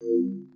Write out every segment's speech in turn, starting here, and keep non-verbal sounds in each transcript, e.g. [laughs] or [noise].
Música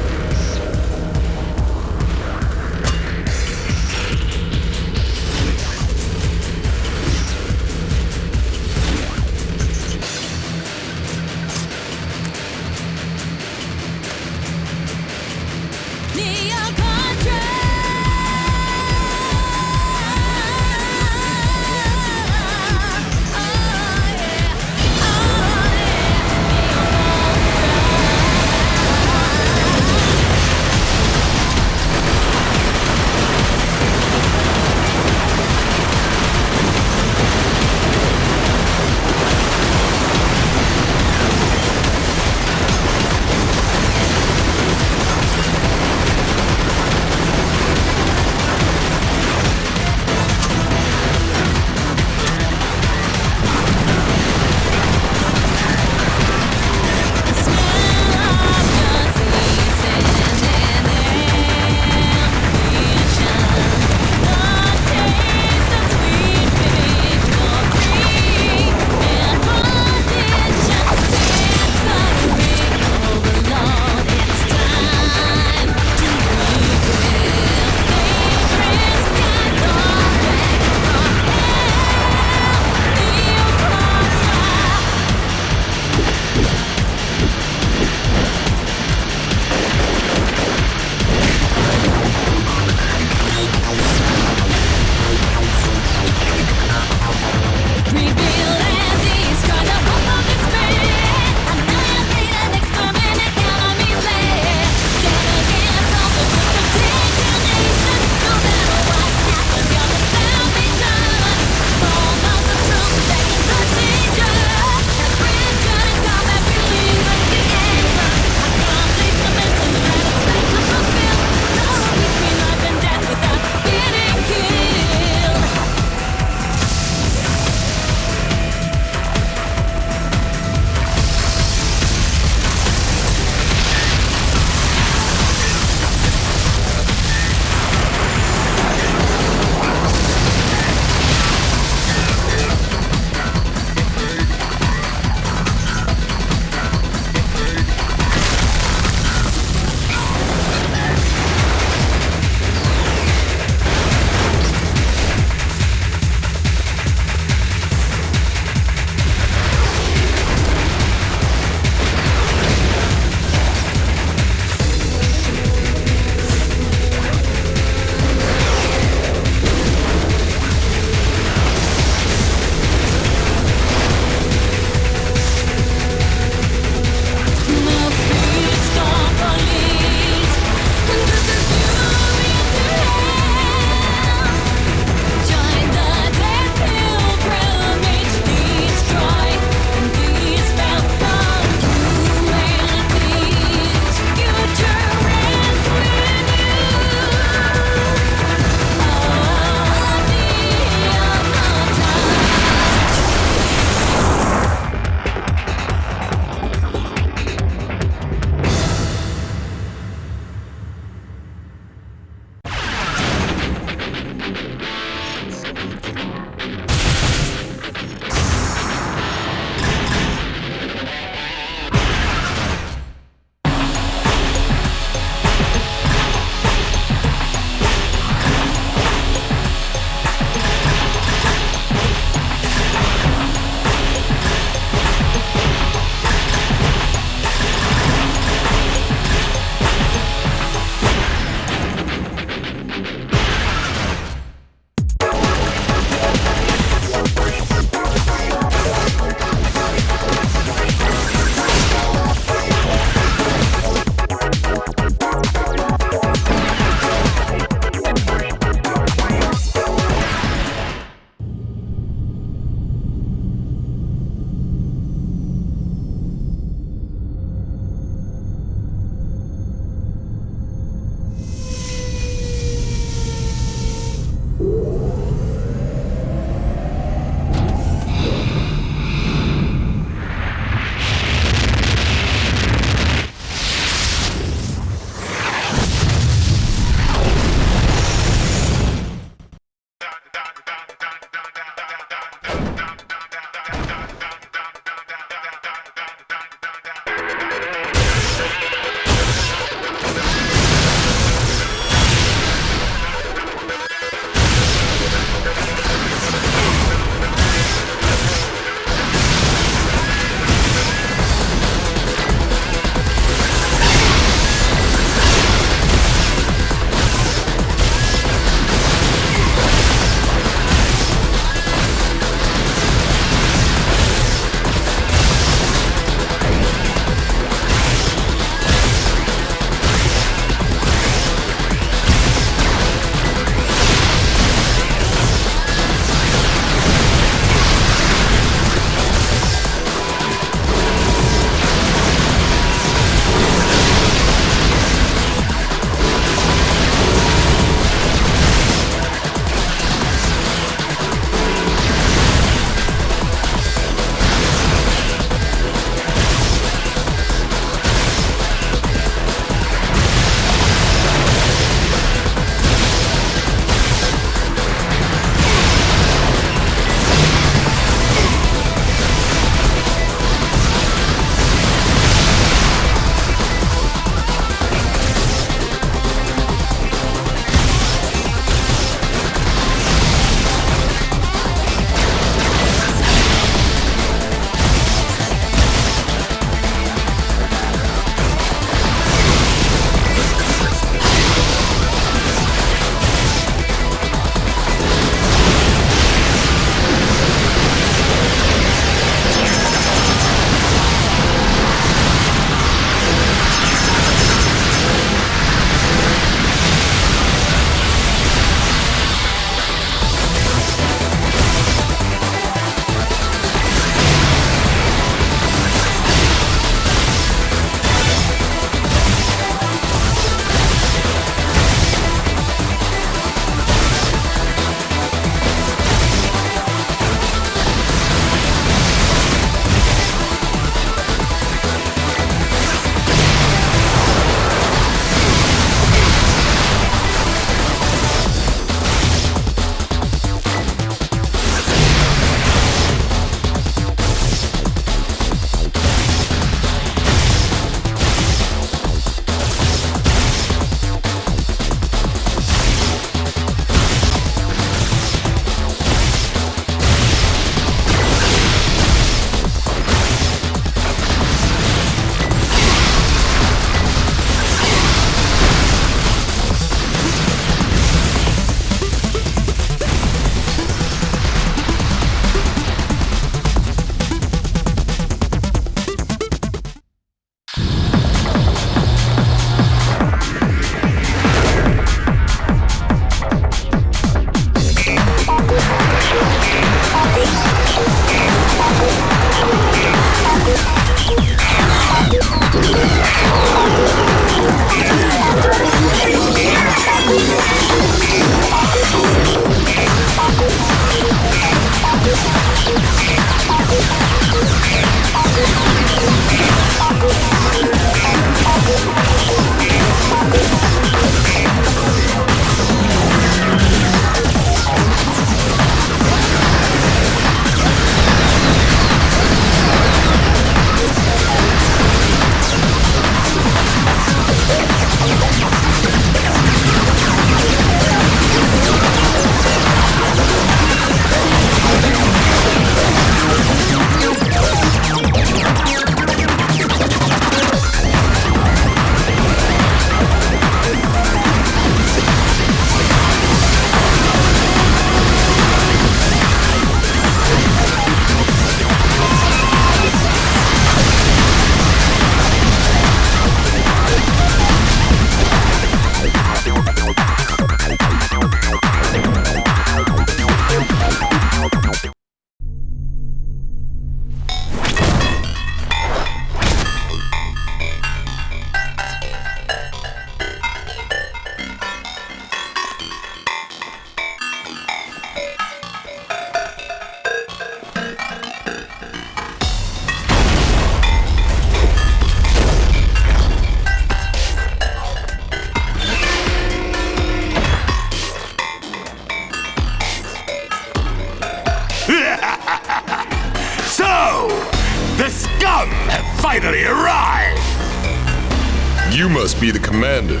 commander.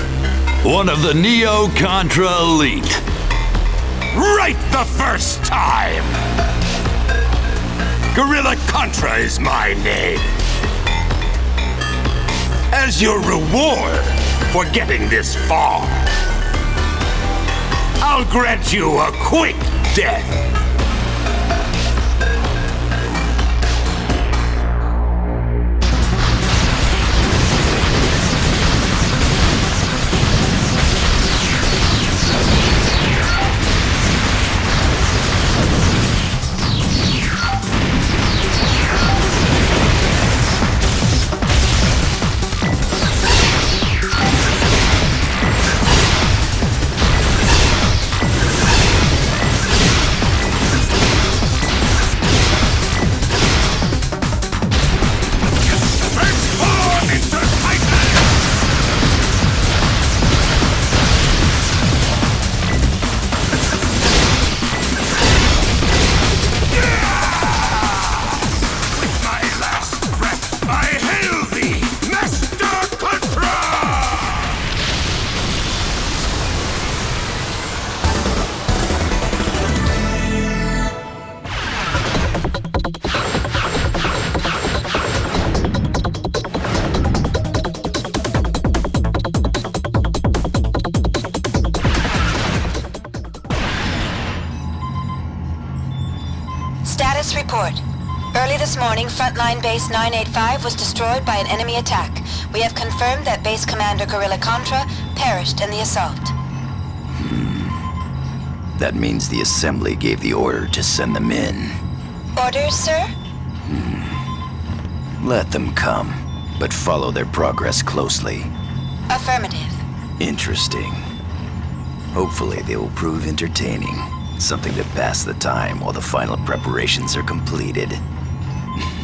One of the Neo Contra Elite. Right the first time! Gorilla Contra is my name. As your reward for getting this far, I'll grant you a quick death. Base 985 was destroyed by an enemy attack. We have confirmed that Base Commander Gorilla Contra perished in the assault. Hmm. That means the Assembly gave the order to send them in. Orders, sir? Hmm. Let them come, but follow their progress closely. Affirmative. Interesting. Hopefully they will prove entertaining. Something to pass the time while the final preparations are completed.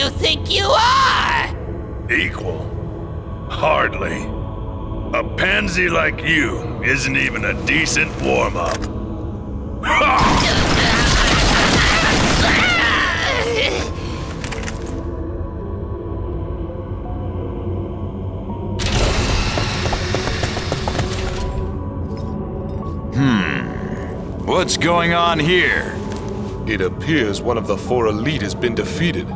you think you are? Equal? Hardly. A pansy like you isn't even a decent warm-up. Hmm. What's going on here? It appears one of the four elite has been defeated.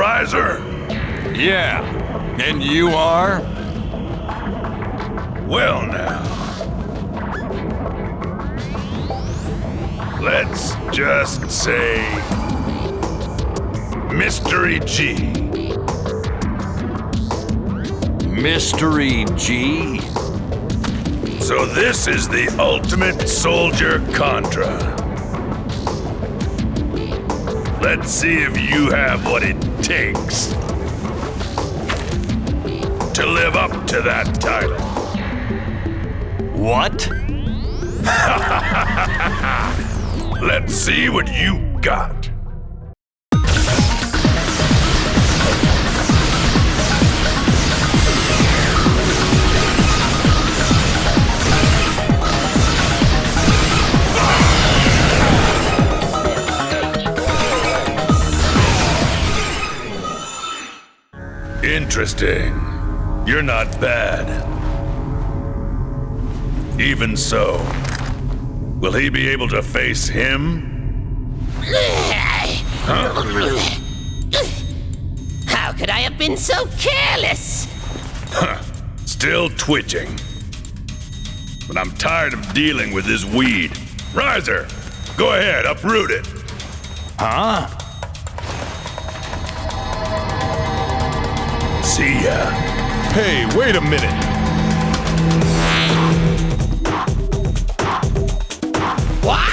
Rizer. Yeah. And you are? Well now. Let's just say Mystery G. Mystery G? So this is the ultimate soldier Contra. Let's see if you have what it takes to live up to that title. What? [laughs] Let's see what you got. Interesting. You're not bad. Even so, will he be able to face him? How could I have been so careless? Huh. Still twitching. But I'm tired of dealing with this weed. Rizer, go ahead, uproot it. Huh? See ya. Hey, wait a minute! What?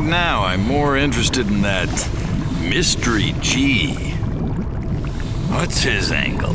Right now, I'm more interested in that Mystery G. What's his angle?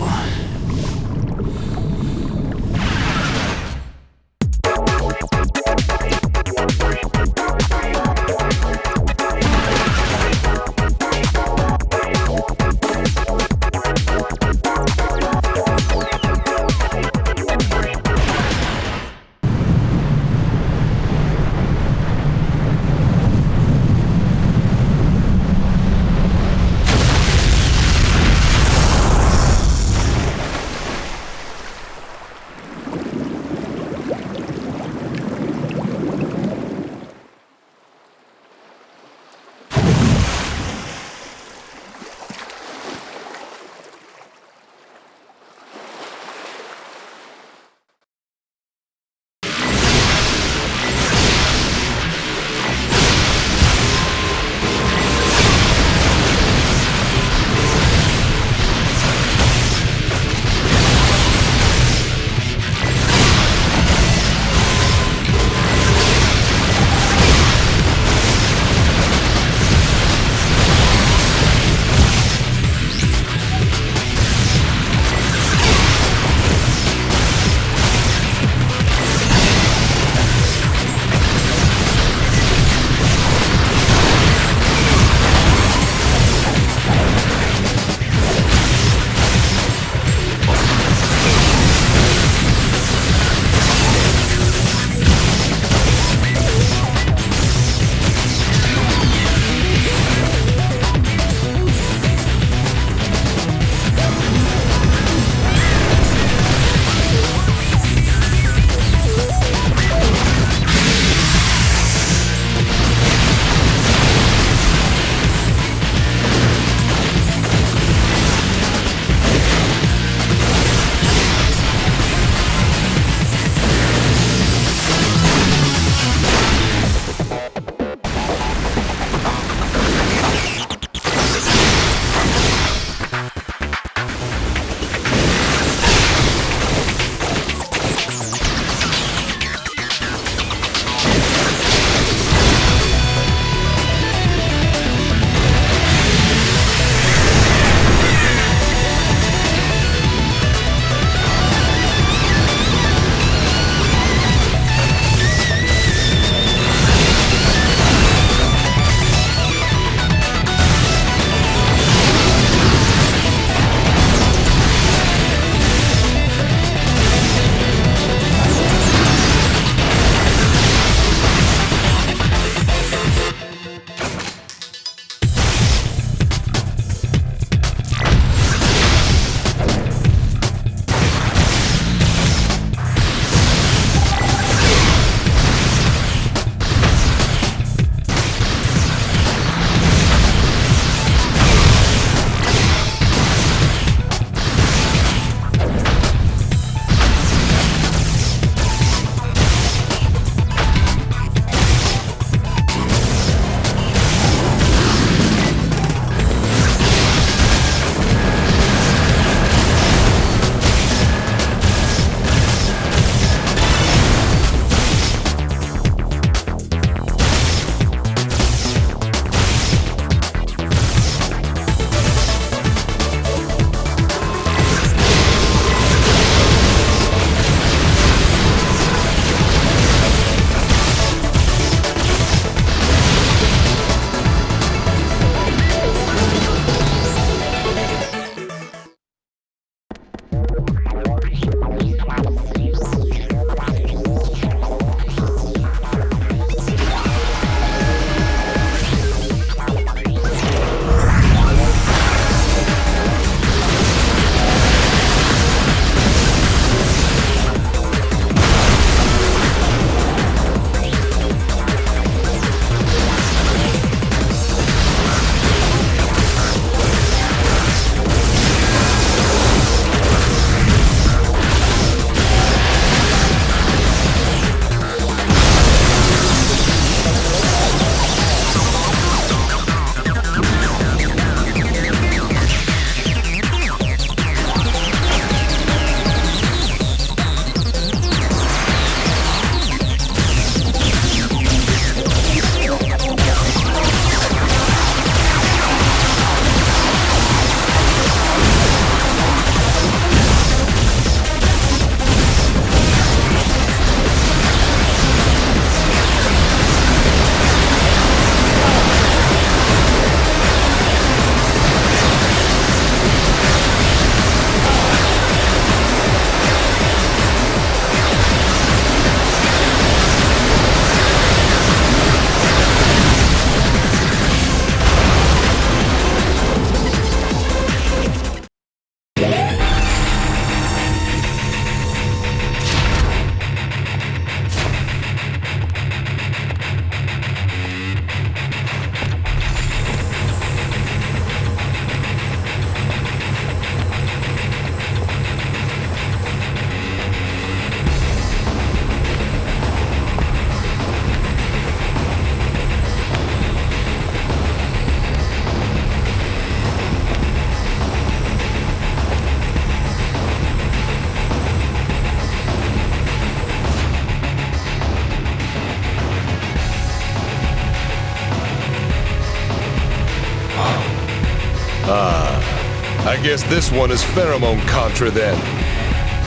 Guess this one is Pheromone Contra then.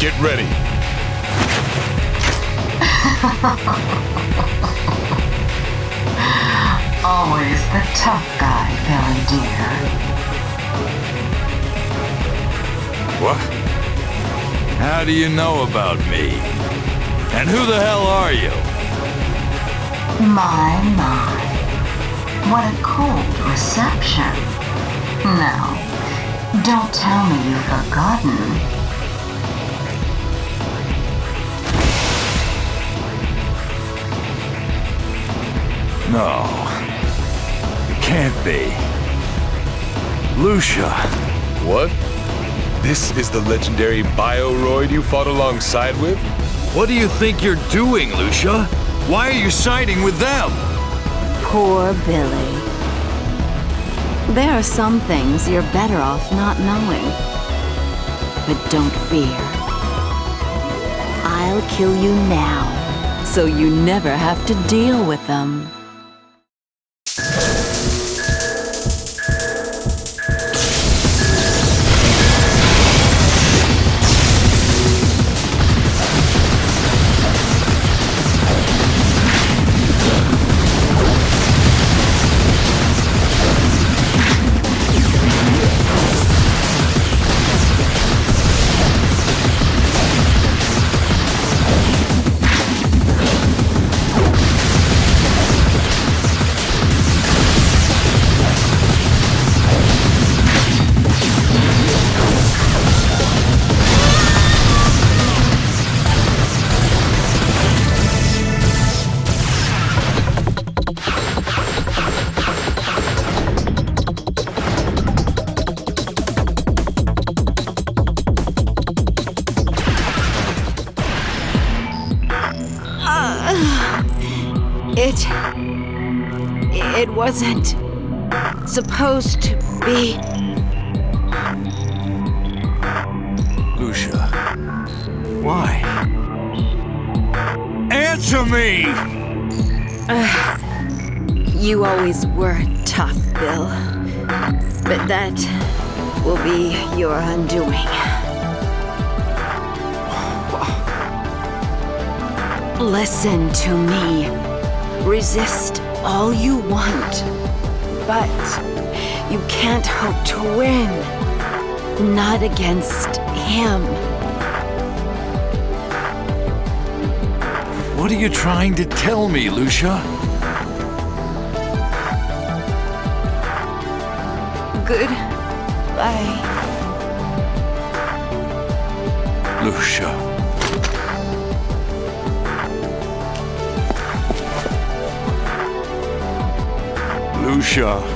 Get ready. [laughs] Always the tough guy, Billy dear. What? How do you know about me? And who the hell are you? My, my. What a cold reception. Now, don't tell me you've forgotten. No. It can't be. Lucia. What? This is the legendary Bioroid you fought alongside with? What do you think you're doing, Lucia? Why are you siding with them? Poor Billy. There are some things you're better off not knowing. But don't fear. I'll kill you now, so you never have to deal with them. Lucia. Why? Answer me! Uh, you always were tough, Bill. But that will be your undoing. Listen to me. Resist all you want. But you can't hope to win. Not against him. What are you trying to tell me, Lucia? Goodbye. Lucia. Lucia.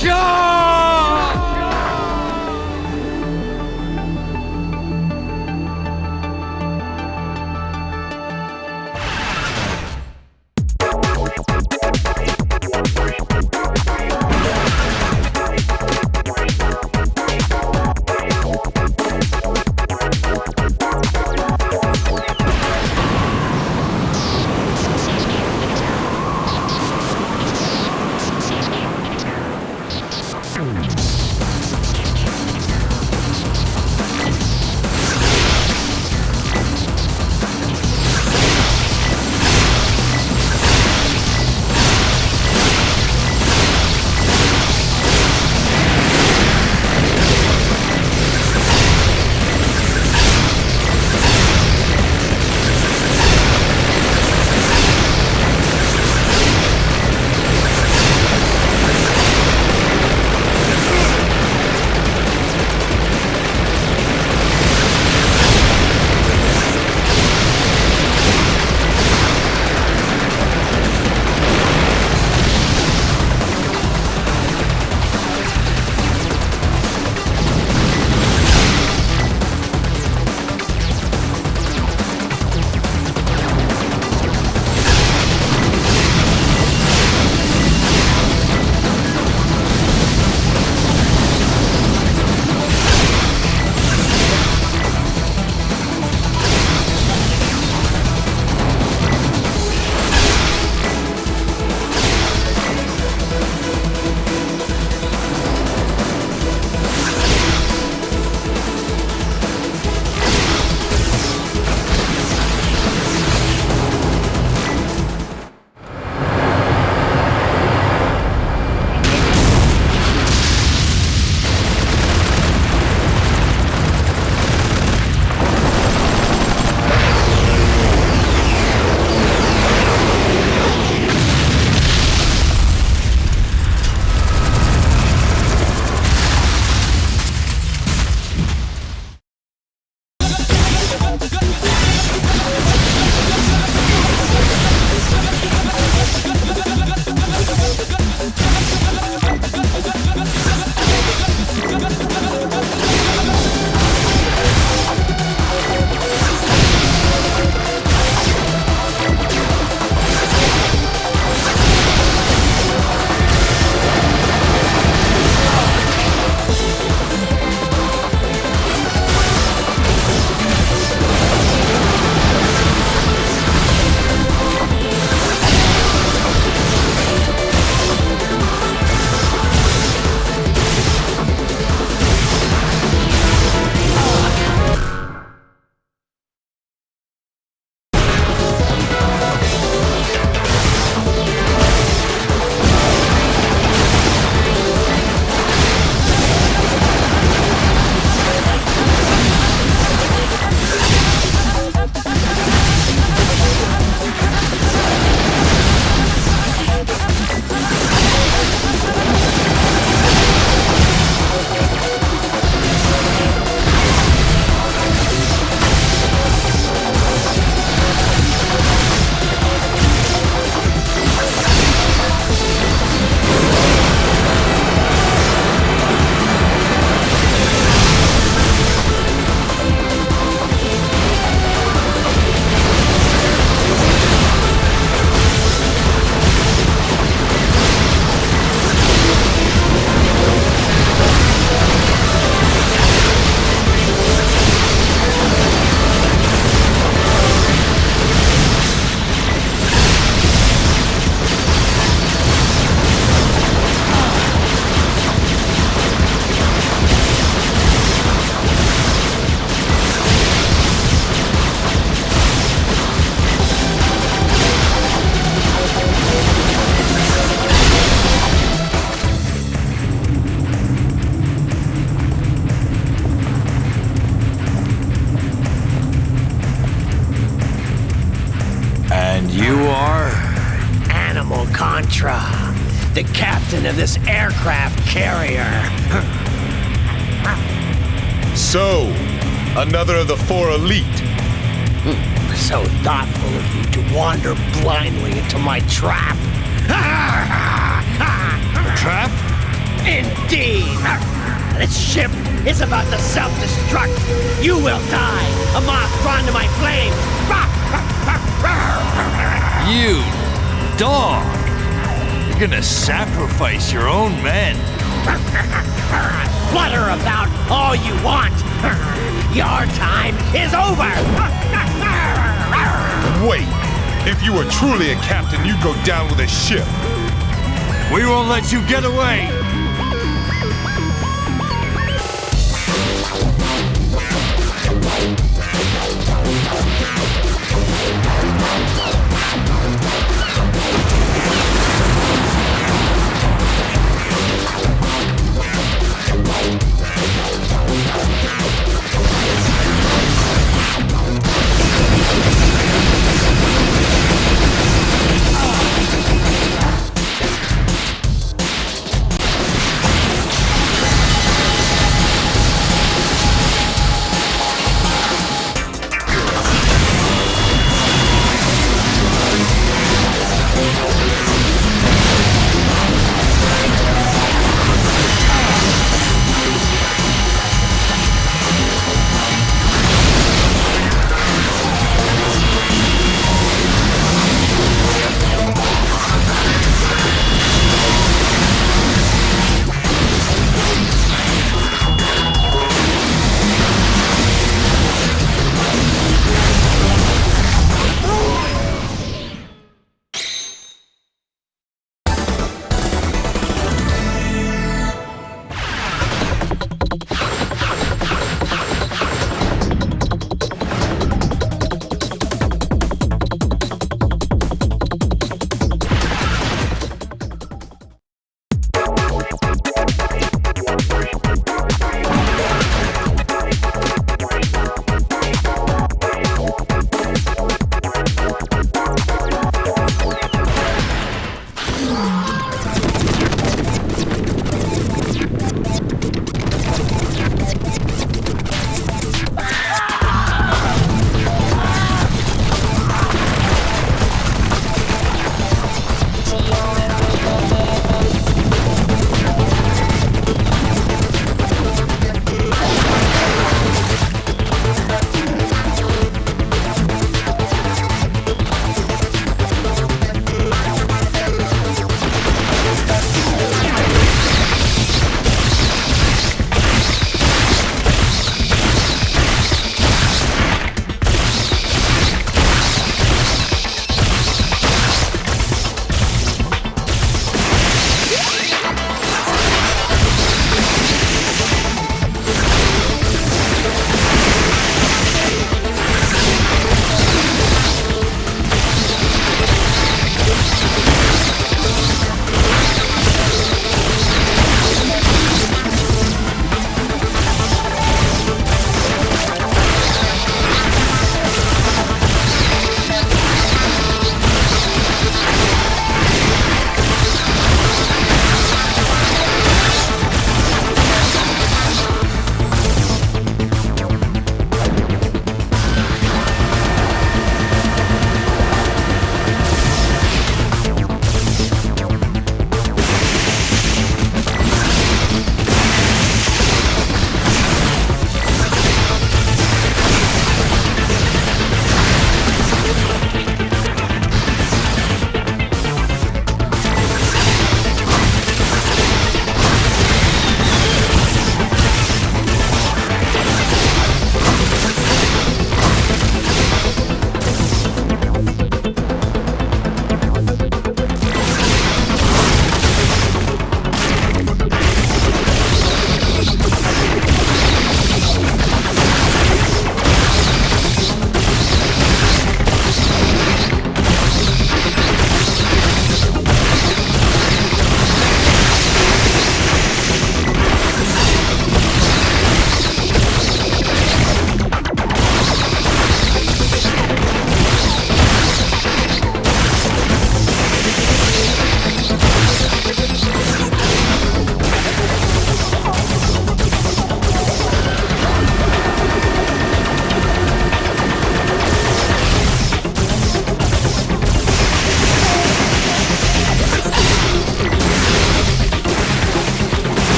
Lucia! wait. If you were truly a captain, you'd go down with a ship. We won't let you get away!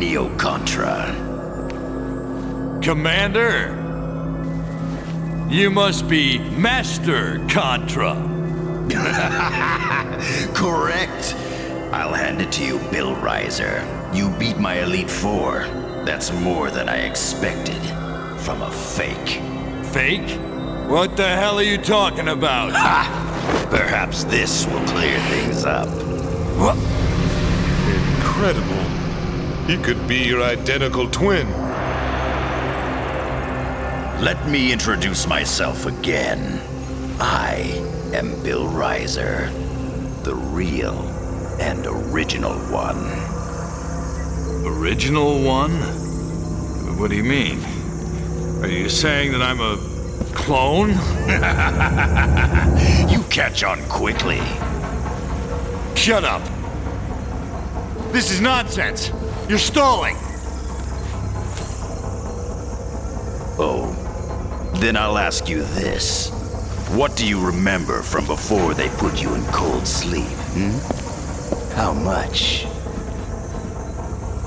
Neo Contra. Commander? You must be Master Contra. [laughs] Correct. I'll hand it to you, Bill Rizer. You beat my Elite Four. That's more than I expected. From a fake. Fake? What the hell are you talking about? Ha! Perhaps this will clear things up. What? Incredible. He could be your identical twin. Let me introduce myself again. I am Bill Rizer, the real and original one. Original one? What do you mean? Are you saying that I'm a clone? [laughs] you catch on quickly. Shut up. This is nonsense. You're stalling. Oh, then I'll ask you this. What do you remember from before they put you in cold sleep, hmm? How much?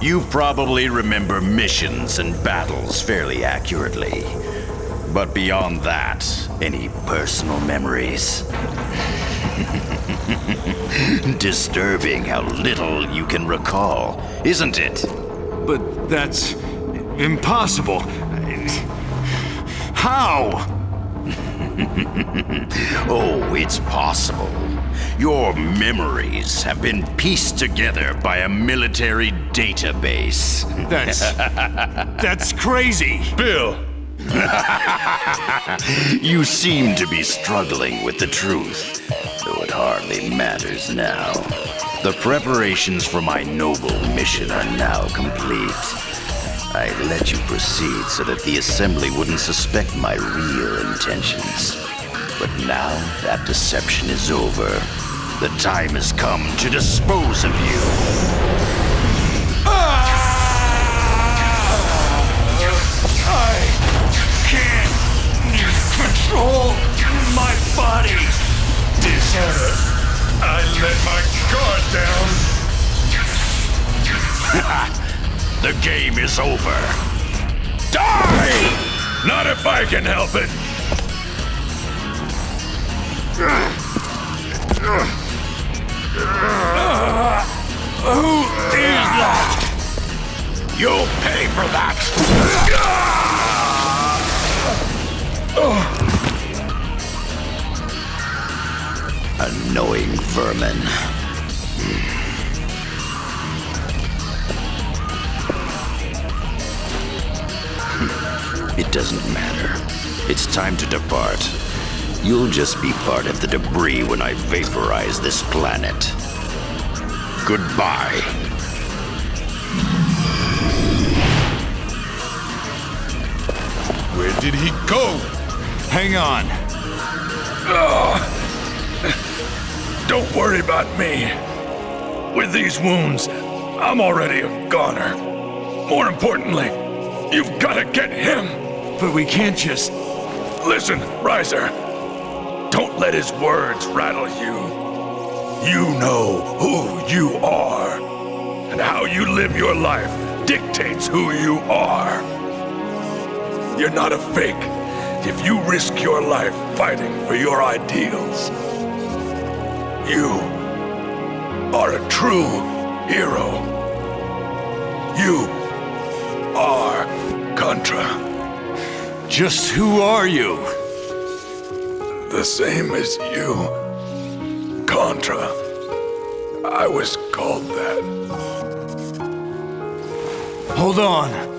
You probably remember missions and battles fairly accurately. But beyond that, any personal memories? [laughs] Disturbing how little you can recall, isn't it? But that's impossible. How? [laughs] oh, it's possible. Your memories have been pieced together by a military database. [laughs] That's. that's crazy. Bill! you seem to be struggling with the truth, though it hardly matters now. The preparations for my noble mission are now complete. I let you proceed so that the Assembly wouldn't suspect my real intentions. But now that deception is over. The time has come to dispose of you. Ah! I can't control my body. Dishonor. I let my guard down. the game is over. Die! Not if I can help it. Who is that? You'll pay for that! Annoying vermin. Hmm. It doesn't matter. It's time to depart. You'll just be part of the debris when I vaporize this planet. Goodbye. Where did he go? Hang on. Don't worry about me. With these wounds, I'm already a goner. More importantly, you've got to get him. But we can't just. Listen, Rizer. Don't let his words rattle you. You know who you are. And how you live your life dictates who you are. You're not a fake if you risk your life fighting for your ideals. You are a true hero. You are Contra. Just who are you? The same as you. Contra. I was called that. Hold on.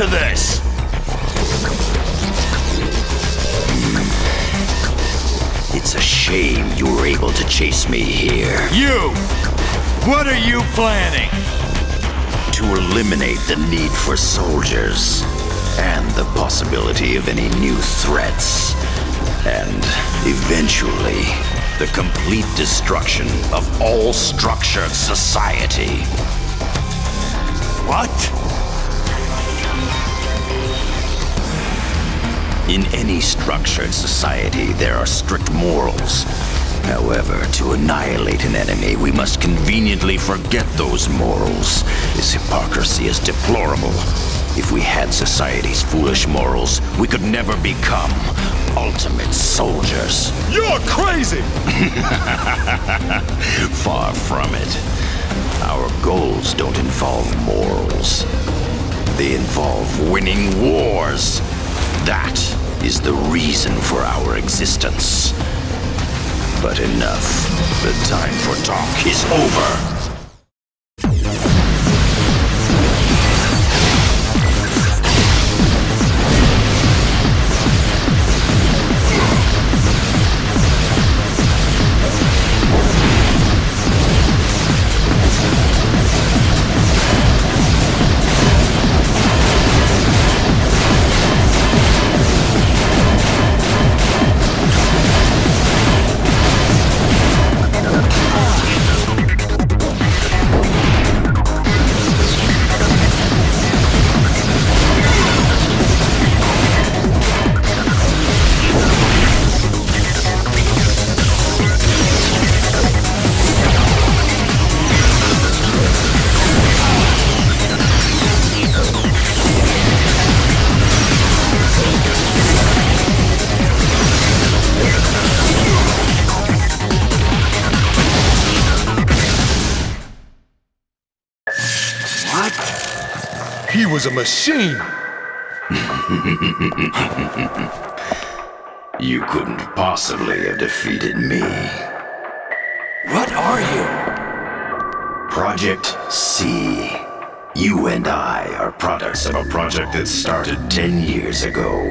To this! It's a shame you were able to chase me here. You! What are you planning? To eliminate the need for soldiers and the possibility of any new threats. And eventually, the complete destruction of all structured society. What? In any structured society, there are strict morals. However, to annihilate an enemy, we must conveniently forget those morals. This hypocrisy is deplorable. If we had society's foolish morals, we could never become ultimate soldiers. You're crazy! [laughs] Far from it. Our goals don't involve morals. They involve winning wars. That is the reason for our existence. But enough. The time for talk is over. Was a machine! [laughs] You couldn't possibly have defeated me. What are you? Project C. You and I are products of a project that started 10 years ago.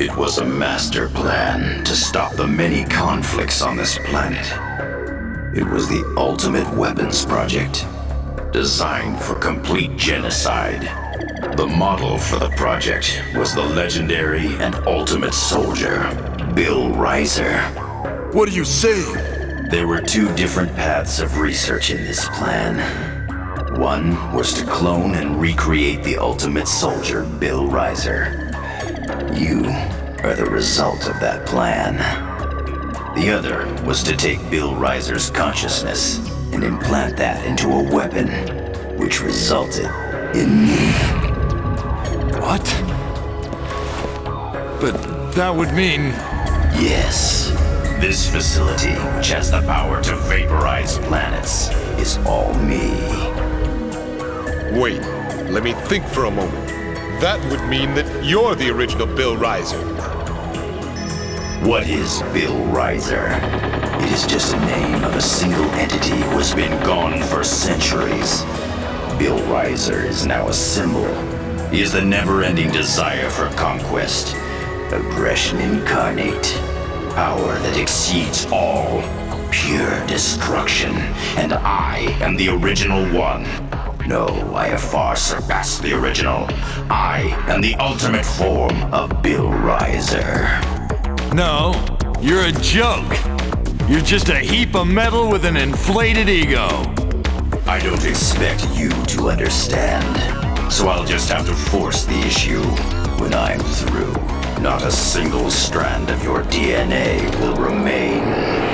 It was a master plan to stop the many conflicts on this planet. It was the ultimate weapons project, designed for complete genocide. The model for the project was the legendary and ultimate soldier, Bill Rizer. What are you saying? There were two different paths of research in this plan. One was to clone and recreate the ultimate soldier, Bill Rizer. You are the result of that plan. The other was to take Bill Rizer's consciousness and implant that into a weapon, which resulted in me. What? But that would mean... Yes. This facility, which has the power to vaporize planets, is all me. Wait, let me think for a moment. That would mean that you're the original Bill Rizer. What is Bill Rizer? It is just a name of a single entity who has been gone for centuries. Bill Rizer is now a symbol. He is the never-ending desire for conquest. Aggression incarnate. Power that exceeds all. Pure destruction. And I am the original one. No, I have far surpassed the original. I am the ultimate form of Bill Rizer. No, you're a joke. You're just a heap of metal with an inflated ego. I don't expect you to understand. So I'll just have to force the issue. When I'm through, not a single strand of your DNA will remain.